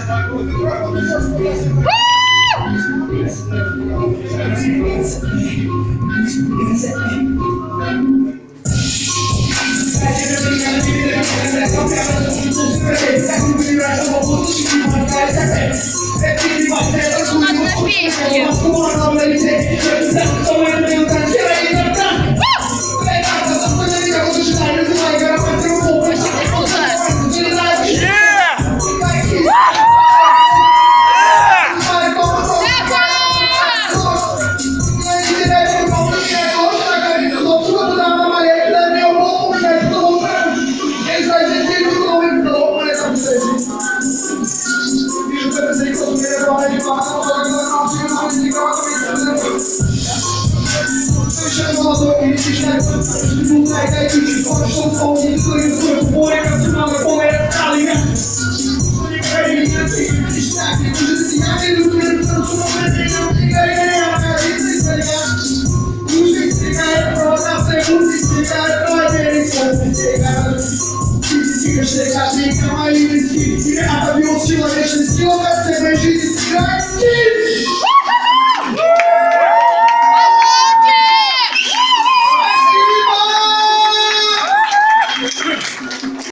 Одна песня. vai de barra, pegando na fila, desligando a minha Fechando a dor e desligando Moleque é que te gosta, só um incrível se não é boneca, calinha Boneca é minha, tem que destaque Diz assim, amigo, que ele não sou veneno Fica aí, é a minha vida, tá ligado? Justifica é prova, segundo explica é prova Ele sabe chegar Justifica, chega, fica, mas ele se vira trust